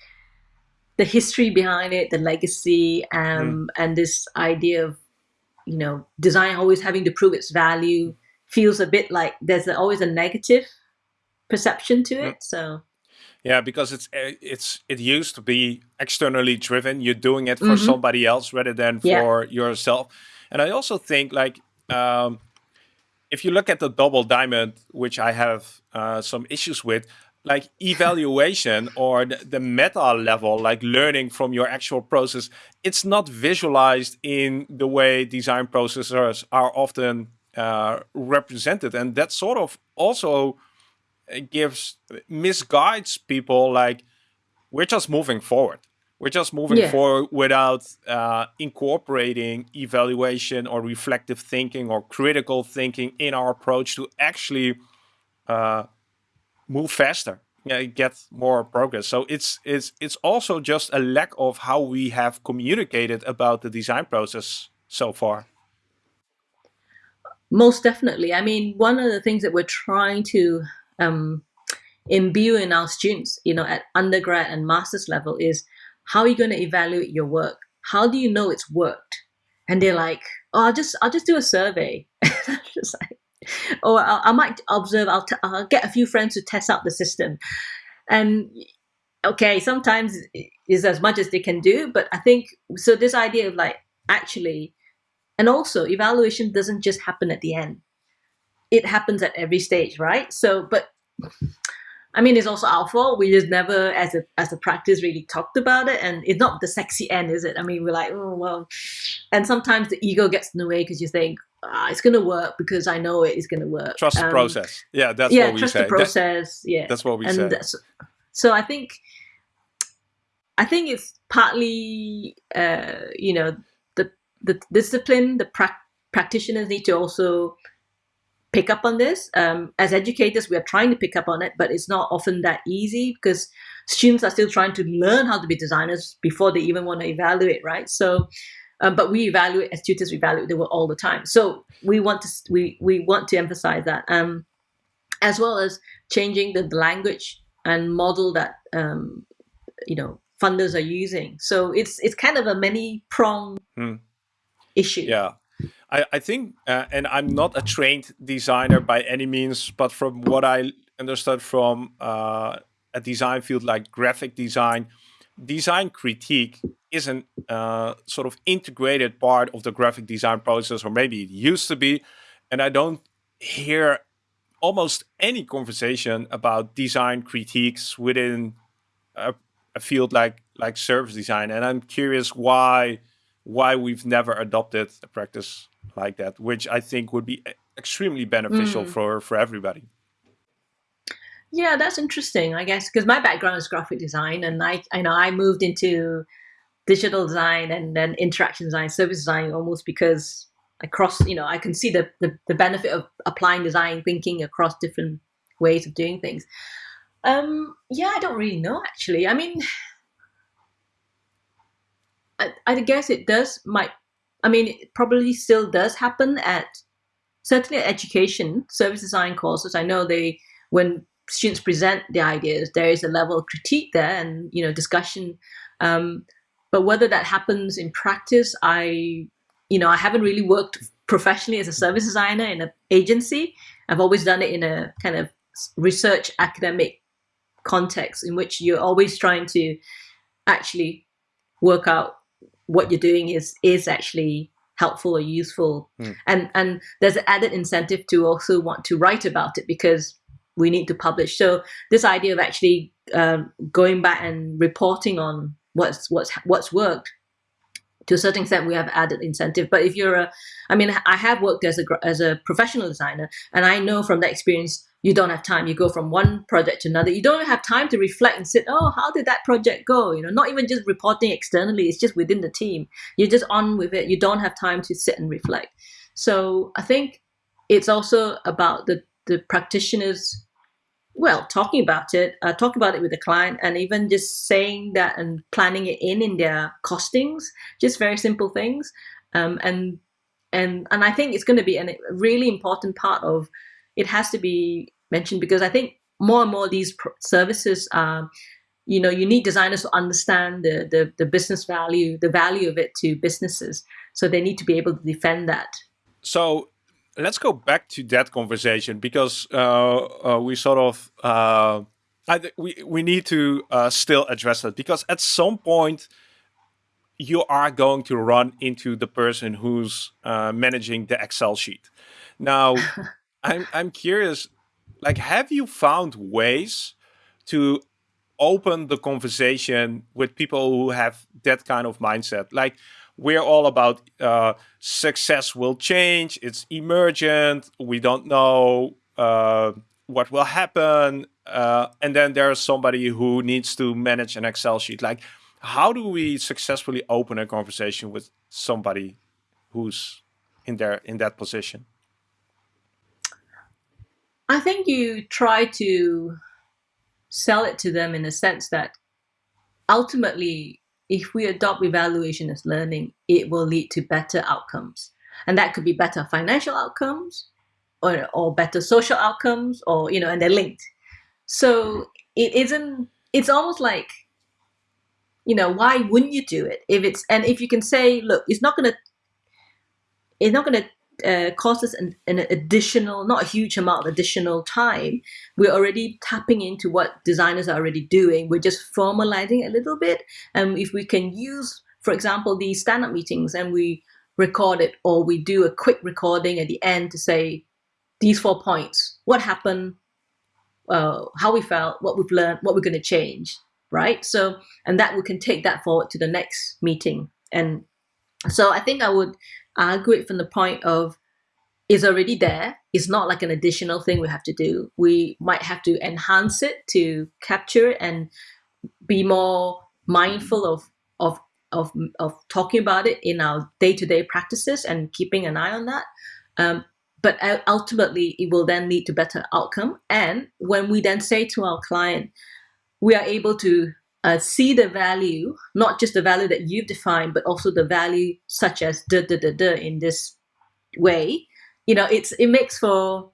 S2: the history behind it, the legacy, um, mm. and this idea of, you know, design always having to prove its value feels a bit like there's always a negative perception to it. Mm. So
S1: yeah, because it's eh, it's it used to be externally driven. You're doing it for mm -hmm. somebody else rather than for yeah. yourself. And I also think like um, if you look at the double diamond, which I have uh, some issues with, like evaluation or the, the, meta level, like learning from your actual process, it's not visualized in the way design processes are often uh, represented. And that sort of also gives, misguides people like, we're just moving forward. We're just moving yeah. forward without uh, incorporating evaluation or reflective thinking or critical thinking in our approach to actually uh, move faster yeah, get more progress. So it's it's it's also just a lack of how we have communicated about the design process so far.
S2: Most definitely. I mean, one of the things that we're trying to um, imbue in our students, you know, at undergrad and master's level is how are you going to evaluate your work? How do you know it's worked? And they're like, oh, I'll just I'll just do a survey. just like, or I, I might observe. I'll, t- I'll get a few friends to test out the system, and okay, sometimes is as much as they can do. But I think so. This idea of like actually, and also evaluation doesn't just happen at the end; it happens at every stage, right? So, but I mean, it's also our fault. We just never, as a as a practice, really talked about it, and it's not the sexy end, is it? I mean, we're like, oh well, and sometimes the ego gets in the way because you think ah, it's going to work because I know it is going to work.
S1: Trust um, the process. Yeah, that's yeah, what we
S2: trust
S1: say.
S2: the process. Yeah,
S1: that's what we and say.
S2: So I think, I think it's partly, uh, you know, the the discipline, the pra- practitioners need to also pick up on this. Um, as educators, we are trying to pick up on it, but it's not often that easy because students are still trying to learn how to be designers before they even want to evaluate, right? So, uh, but we evaluate as tutors, we evaluate the work all the time. So we want to we we want to emphasize that, um, as well as changing the, the language and model that um, you know funders are using. So it's it's kind of a many prong hmm. issue.
S1: Yeah. I, I think, uh, and I'm not a trained designer by any means, but from what I understood from uh, a design field like graphic design, design critique is an uh, sort of integrated part of the graphic design process, or maybe it used to be. And I don't hear almost any conversation about design critiques within a, a field like like service design. And I'm curious why why we've never adopted a practice like that, which I think would be extremely beneficial mm. for for everybody.
S2: Yeah, that's interesting. I guess because my background is graphic design, and I I know I moved into digital design and then interaction design, service design, almost because across you know I can see the, the the benefit of applying design thinking across different ways of doing things. Um, yeah, I don't really know actually. I mean, I, I guess it does might I mean, it probably still does happen at certainly at education service design courses. I know they when students present the ideas, there is a level of critique there and you know discussion. Um, but whether that happens in practice, I you know I haven't really worked professionally as a service designer in an agency. I've always done it in a kind of research academic context in which you're always trying to actually work out what you're doing is is actually helpful or useful mm. and and there's an added incentive to also want to write about it because we need to publish so this idea of actually um, going back and reporting on what's what's what's worked to a certain extent we have added incentive but if you're a i mean i have worked as a as a professional designer and i know from that experience you don't have time. You go from one project to another. You don't have time to reflect and say, oh, how did that project go? You know, not even just reporting externally, it's just within the team. You're just on with it. You don't have time to sit and reflect. So I think it's also about the, the practitioners, well, talking about it, uh, talk about it with the client, and even just saying that and planning it in in their costings, just very simple things. Um, and and and I think it's going to be a really important part of it has to be mentioned because I think more and more these services are, you know, you need designers to understand the, the, the business value, the value of it to businesses. So they need to be able to defend that.
S1: So let's go back to that conversation because uh, uh, we sort of uh, I, we we need to uh, still address that because at some point you are going to run into the person who's uh, managing the Excel sheet. Now, I'm I'm curious, like, have you found ways to open the conversation with people who have that kind of mindset. Like we're all about uh, success will change, it's emergent, we don't know uh, what will happen. Uh, and then there's somebody who needs to manage an Excel sheet. Like, how do we successfully open a conversation with somebody who's in there in that position?
S2: I think you try to sell it to them in the sense that ultimately, if we adopt evaluation as learning, it will lead to better outcomes. And that could be better financial outcomes or, or better social outcomes or, you know, and they're linked. So it isn't, it's almost like, you know, why wouldn't you do it? If it's, and if you can say, look, it's not going to, it's not going to uh, us an, an, additional, not a huge amount of additional time. We're already tapping into what designers are already doing. We're just formalizing a little bit. And if we can use, for example, these stand-up meetings and we record it or we do a quick recording at the end to say these four points, what happened, uh, how we felt, what we've learned, what we're going to change, right? So, and that we can take that forward to the next meeting. And so I think I would argue it from the point of is already there. It's not like an additional thing we have to do. We might have to enhance it to capture it and be more mindful of of of, of talking about it in our day-to-day practices and keeping an eye on that. Um, but ultimately, it will then lead to better outcome. And when we then say to our client, we are able to uh, see the value, not just the value that you've defined, but also the value such as da da da da in this way, you know, it's it makes for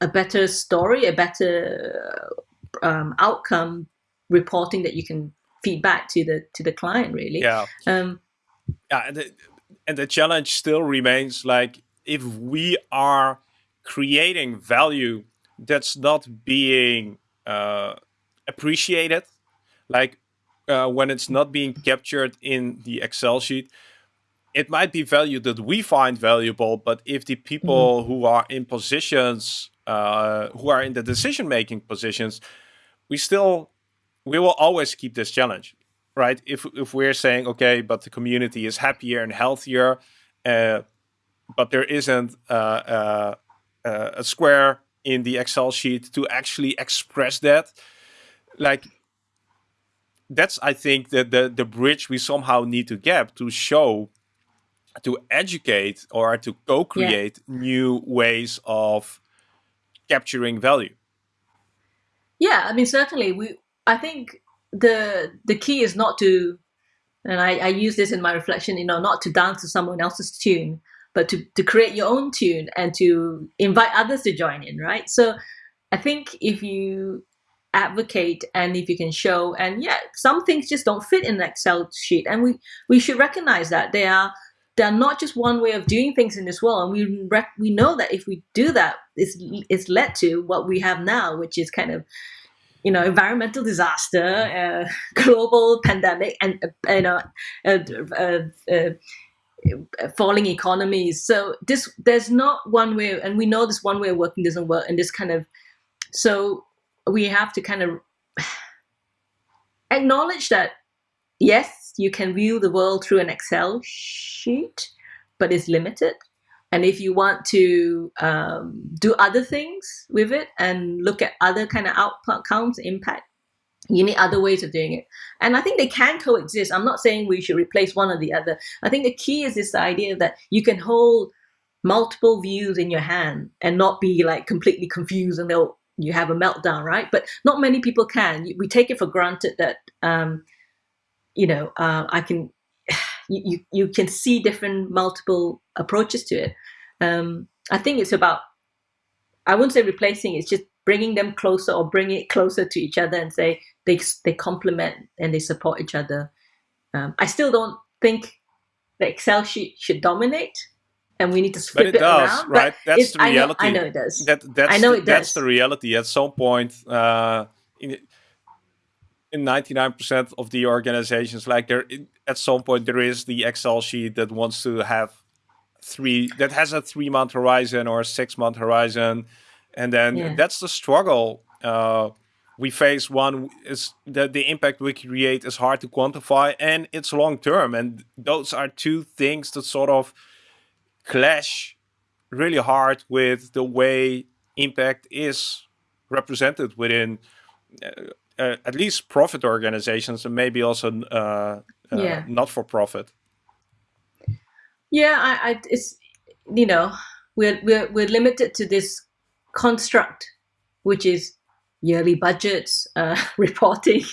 S2: a better story, a better um, outcome reporting that you can feed back to the to the client. Really,
S1: yeah. Um, yeah, and the, and the challenge still remains like if we are creating value that's not being uh, appreciated like uh, when it's not being captured in the Excel sheet, it might be value that we find valuable, but if the people mm -hmm. who are in positions, uh, who are in the decision-making positions, we still, we will always keep this challenge, right? If, if we're saying, okay, but the community is happier and healthier, uh, but there isn't uh, uh, uh a square in the Excel sheet to actually express that, like that's I think the, the the bridge we somehow need to get to show to educate or to co-create yeah. new ways of capturing value.
S2: Yeah, I mean certainly we I think the the key is not to and I, I use this in my reflection, you know, not to dance to someone else's tune, but to, to create your own tune and to invite others to join in, right? So I think if you advocate and if you can show and yeah some things just don't fit in an excel sheet. And we we should recognize that they are they're not just one way of doing things in this world. And we rec- we know that if we do that it's it's led to what we have now which is kind of you know environmental disaster uh, global pandemic and uh, you know uh, uh, falling economies. So this there's not one way and we know this one way of working doesn't work. And this kind of so we have to kind of acknowledge that yes, you can view the world through an Excel sheet, but it's limited. And if you want to um, do other things with it and look at other kind of outcomes, impact, you need other ways of doing it. And I think they can coexist. I'm not saying we should replace one or the other. I think the key is this idea that you can hold multiple views in your hand and not be like completely confused and they'll you have a meltdown, right? But not many people can. We take it for granted that, um, you know, uh, I can, you, you, you can see different multiple approaches to it. Um, I think it's about, I wouldn't say replacing, it's just bringing them closer or bring it closer to each other and say they, they complement and they support each other. Um, I still don't think the Excel sheet should dominate and we need to split
S1: but it,
S2: it
S1: does,
S2: around.
S1: Right, that's the reality.
S2: I know, I know, it does.
S1: That that's I know the, it does. That's the reality. At some point, uh, in in ninety nine percent of the organizations, like there, at some point there is the Excel sheet that wants to have three that has a three month horizon or a six month horizon, and then yeah. that's the struggle. Uh, we face one is that the impact we create is hard to quantify and it's long term and those are two things that sort of clash really hard with the way impact is represented within uh, uh, at least profit organizations and maybe also uh, uh yeah. not for profit
S2: yeah I, I, it's you know we're, we're we're limited to this construct which is yearly budgets, uh, reporting,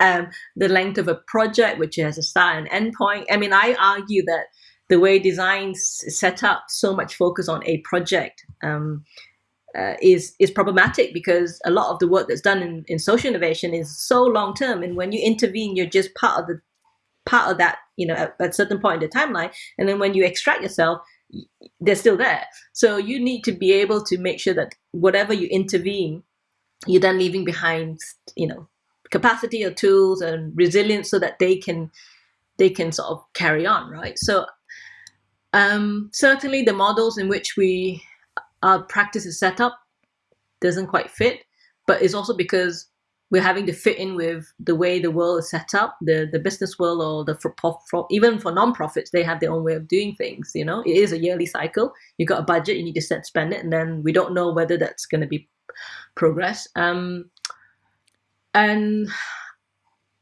S2: um, the length of a project, which has a start and end point. I mean, I argue that the way designs set up so much focus on a project um, uh, is is problematic because a lot of the work that's done in, in social innovation is so long term, and when you intervene, you're just part of the part of that, you know, at, at a certain point in the timeline, and then when you extract yourself, they're still there. So you need to be able to make sure that whatever you intervene you're then leaving behind, you know, capacity or tools and resilience so that they can they can sort of carry on, right? So um, certainly the models in which we our practice is set up doesn't quite fit, but it's also because we're having to fit in with the way the world is set up, the the business world or the for, for, even for non-profits, they have their own way of doing things. You know, it is a yearly cycle. You got a budget, you need to set spend it, and then we don't know whether that's going to be progress. Um, and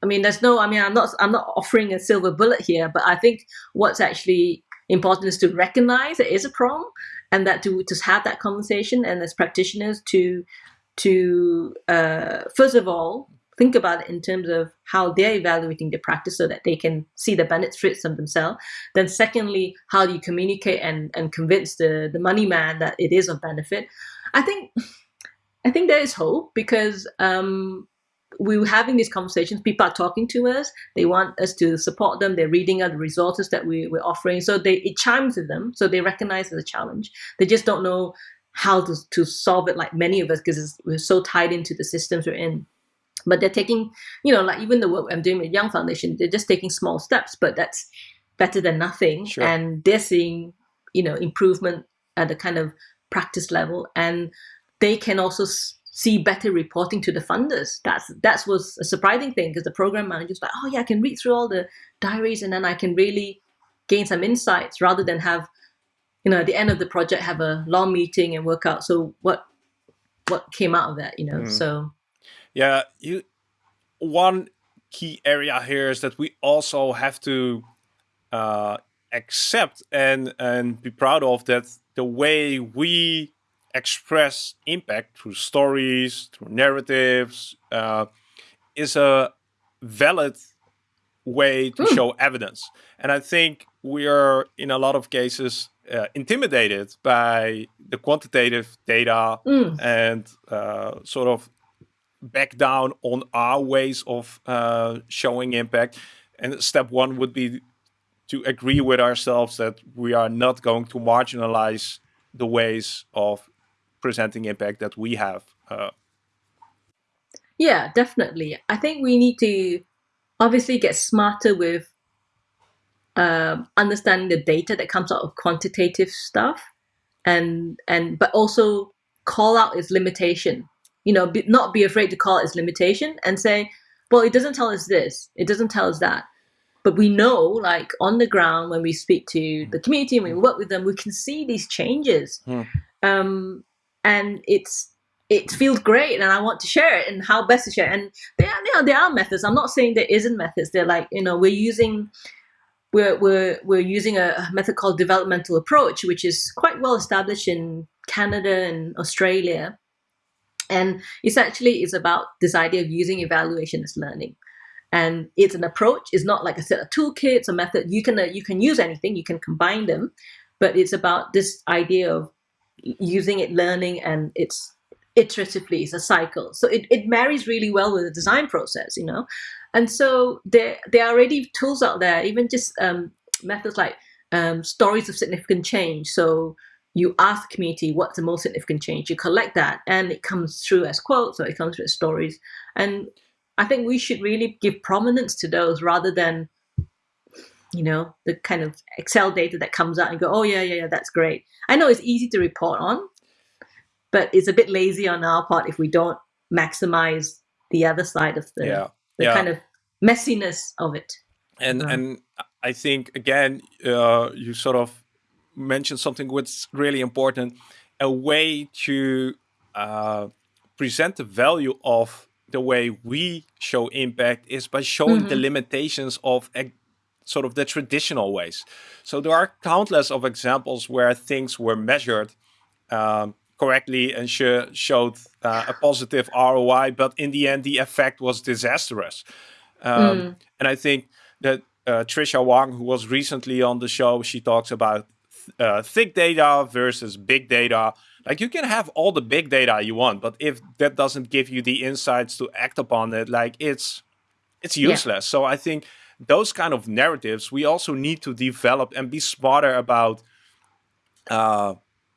S2: I mean, there's no. I mean, I'm not. I'm not offering a silver bullet here, but I think what's actually important is to recognize it is a problem, and that to just have that conversation, and as practitioners to to uh, first of all think about it in terms of how they're evaluating the practice so that they can see the benefits of themselves. Then secondly, how do you communicate and, and convince the, the money man that it is of benefit? I think I think there is hope because um, we were having these conversations. People are talking to us. They want us to support them. They're reading out the resources that we, we're offering. So they it chimes with them. So they recognize the challenge. They just don't know how to, to solve it like many of us because we're so tied into the systems we're in. But they're taking, you know, like even the work I'm doing with Young Foundation, they're just taking small steps, but that's better than nothing. Sure. And they're seeing, you know, improvement at the kind of practice level. And they can also see better reporting to the funders. That's that was a surprising thing because the program manager's like, oh yeah, I can read through all the diaries and then I can really gain some insights rather than have, you know, at the end of the project have a long meeting and work out. So what what came out of that, you know? Mm. So
S1: yeah, you one key area here is that we also have to uh, accept and and be proud of that the way we express impact through stories, through narratives, uh, is a valid way to mm. show evidence. And I think we are, in a lot of cases, uh, intimidated by the quantitative data mm. and uh, sort of back down on our ways of uh, showing impact. And step one would be to agree with ourselves that we are not going to marginalize the ways of presenting impact that we have. Uh,
S2: yeah, definitely. I think we need to obviously get smarter with um, understanding the data that comes out of quantitative stuff, and and but also call out its limitation. You know, be, not be afraid to call its limitation and say, well, it doesn't tell us this, it doesn't tell us that. But we know, like on the ground, when we speak to the community and we work with them, we can see these changes. Hmm. Um, and it's it feels great and I want to share it and how best to share. It. And there are, you know, there are methods. I'm not saying there isn't methods. They're like, you know, we're using we're we're we're using a method called developmental approach, which is quite well established in Canada and Australia. And essentially it's about this idea of using evaluation as learning. And it's an approach, it's not like a set of toolkits, a method. You can uh, you can use anything, you can combine them, but it's about this idea of using it, learning, and it's iteratively, it's a cycle. So it, it marries really well with the design process, you know? And so there, there are already tools out there, even just um, methods like um, stories of significant change. So you ask the community what's the most significant change, you collect that, and it comes through as quotes or it comes through as stories. And I think we should really give prominence to those rather than you know, the kind of Excel data that comes out and go, oh yeah, yeah, yeah, that's great. I know it's easy to report on, but it's a bit lazy on our part if we don't maximize the other side of the,
S1: yeah.
S2: the
S1: yeah.
S2: kind of messiness of it.
S1: And and I think again, uh, you sort of mentioned something which really important: a way to uh, present the value of the way we show impact is by showing mm -hmm. the mm-hmm. limitations of sort of the traditional ways. So there are countless of examples where things were measured um, correctly and sh showed uh, a positive ROI, but in the end, the effect was disastrous. Um, mm. And I think that uh, Tricia Wang, who was recently on the show, she talks about uh, thick data versus big data. Like you can have all the big data you want, but if that doesn't give you the insights to act upon it, like it's it's useless. Yeah. So I think those kind of narratives we also need to develop and be smarter about uh,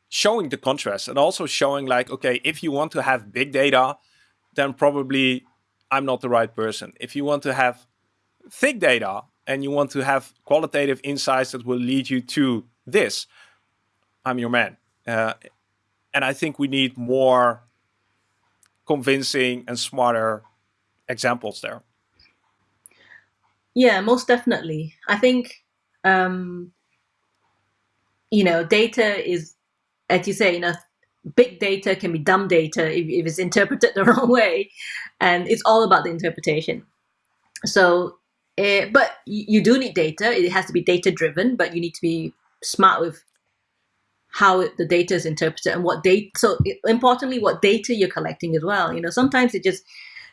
S1: showing the contrast and also showing like, okay, if you want to have big data, then probably I'm not the right person. If you want to have thick data and you want to have qualitative insights that will lead you to this, I'm your man. Uh, and I think we need more convincing and smarter examples there.
S2: Yeah, most definitely. I think, um, you know, data is, as you say, you know, big data can be dumb data if, if it's interpreted the wrong way. And it's all about the interpretation. So, uh, but you do need data. It has to be data driven, but you need to be smart with how the data is interpreted and what data. So importantly, what data you're collecting as well. You know, sometimes it just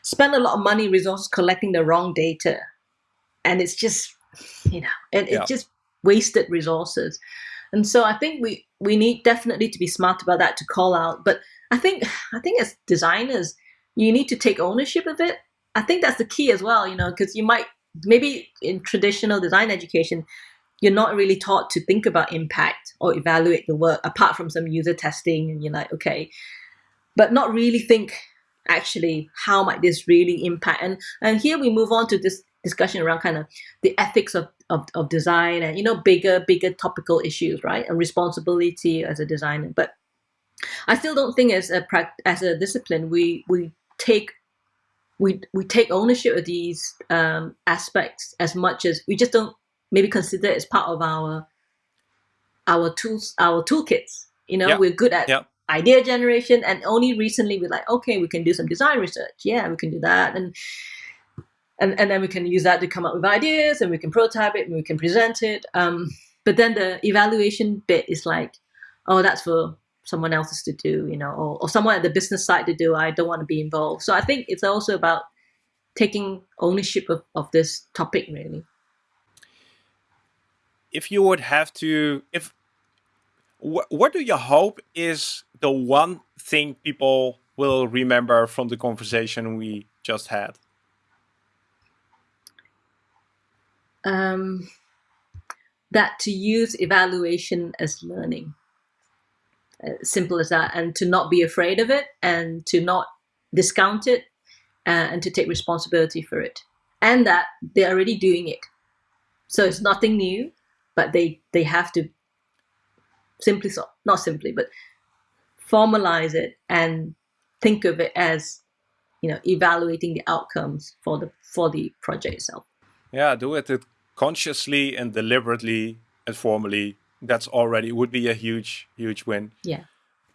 S2: spend a lot of money, resources collecting the wrong data, and it's just, you know, and yeah. it's just wasted resources. And so I think we we need definitely to be smart about that to call out. But I think I think as designers, you need to take ownership of it. I think that's the key as well. You know, because you might maybe in traditional design education you're not really taught to think about impact or evaluate the work apart from some user testing and you're like okay but not really think actually how might this really impact and and here we move on to this discussion around kind of the ethics of, of, of design and you know bigger bigger topical issues right and responsibility as a designer but i still don't think as a as a discipline we we take we we take ownership of these um, aspects as much as we just don't maybe consider it as part of our our tools, our toolkits. You know, yep. we're good at yep. idea generation, and only recently we're like, okay, we can do some design research. Yeah, we can do that, and and and then we can use that to come up with ideas, and we can prototype it, and we can present it. Um, but then the evaluation bit is like, oh, that's for someone else's to do, you know, or, or someone at the business side to do. I don't want to be involved. So I think it's also about taking ownership of, of this topic, really
S1: if you would have to, if wh what do you hope is the one thing people will remember from the conversation we just had?
S2: Um, that to use evaluation as learning. Uh, simple as that, and to not be afraid of it, and to not discount it, uh, and to take responsibility for it, and that they're already doing it. So it's nothing new but they they have to simply not simply but formalize it and think of it as you know evaluating the outcomes for the for the project itself
S1: yeah do it consciously and deliberately and formally that's already would be a huge huge win
S2: yeah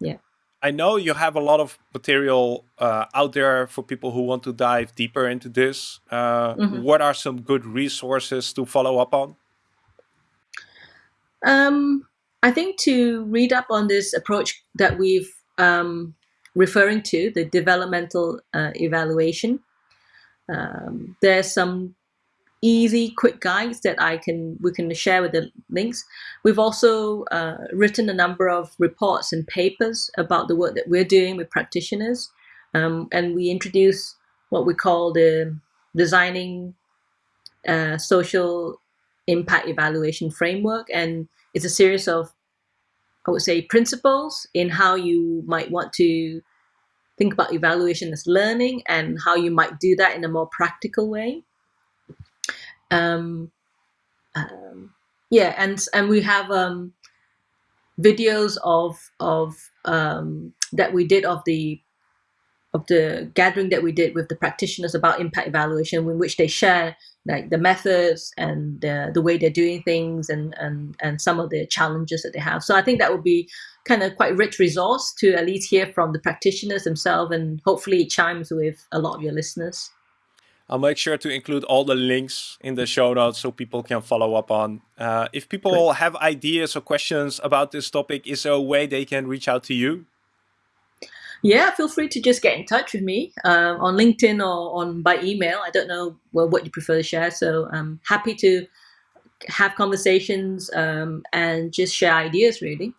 S2: yeah
S1: I know you have a lot of material uh, out there for people who want to dive deeper into this. Uh, mm -hmm. What are some good resources to follow up on?
S2: Um, I think to read up on this approach that we've um, referring to, the developmental uh, evaluation, um, there's some easy, quick guides that I can we can share with the links. We've also uh, written a number of reports and papers about the work that we're doing with practitioners, um, and we introduce what we call the designing uh, social impact evaluation framework. And it's a series of, I would say, principles in how you might want to think about evaluation as learning and how you might do that in a more practical way. Um, um, yeah, and and we have um, videos of of um, that we did of the of the gathering that we did with the practitioners about impact evaluation, in which they share like the methods and the, the way they're doing things and, and and some of the challenges that they have. So I think that would be kind of quite rich resource to at least hear from the practitioners themselves, and hopefully it chimes with a lot of your listeners.
S1: I'll make sure to include all the links in the show notes so people can follow up on. Uh, if people Great. have ideas or questions about this topic, is there a way they can reach out to you?
S2: Yeah, feel free to just get in touch with me um, on LinkedIn or on by email. I don't know well, what you prefer to share, so I'm happy to have conversations um, and just share ideas. Really.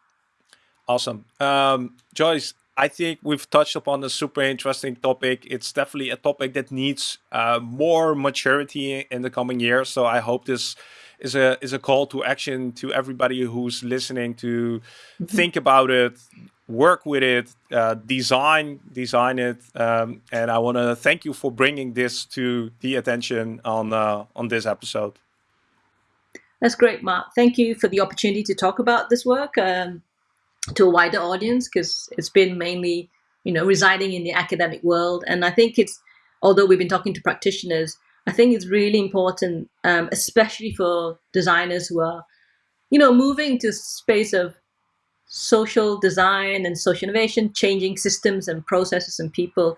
S1: Awesome, um, Joyce. I think we've touched upon a super interesting topic. It's definitely a topic that needs uh, more maturity in the coming years. So I hope this is a is a call to action to everybody who's listening to mm -hmm. think about it, work with it, uh, design design it, um, and I want to thank you for bringing this to the attention on uh, on this episode.
S2: That's great, Mark. Thank you for the opportunity to talk about this work um, to a wider audience because it's been mainly, you know, residing in the academic world, and I think it's although we've been talking to practitioners, I think it's really important, um, especially for designers who are, you know, moving to space of social design and social innovation, changing systems and processes and people,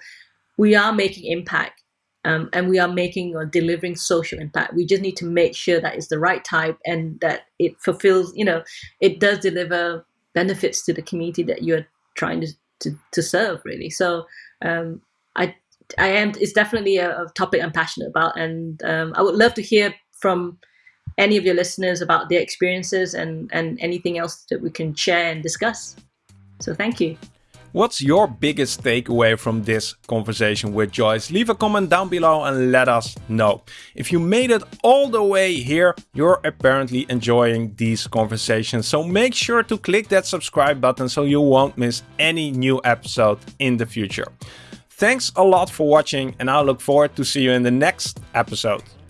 S2: we are making impact um, and we are making or delivering social impact. We just need to make sure that it's the right type and that it fulfills, you know, it does deliver benefits to the community that you're trying to, to, to serve really. So um, I, I am, it's definitely a, a topic I'm passionate about and um, I would love to hear from any of your listeners about their experiences and, and anything else that we can share and discuss. So thank you.
S1: What's your biggest takeaway from this conversation with Joyce? Leave a comment down below and let us know. If you made it all the way here, you're apparently enjoying these conversations. So make sure to click that subscribe button so you won't miss any new episode in the future. Thanks a lot for watching and I look forward to see you in the next episode.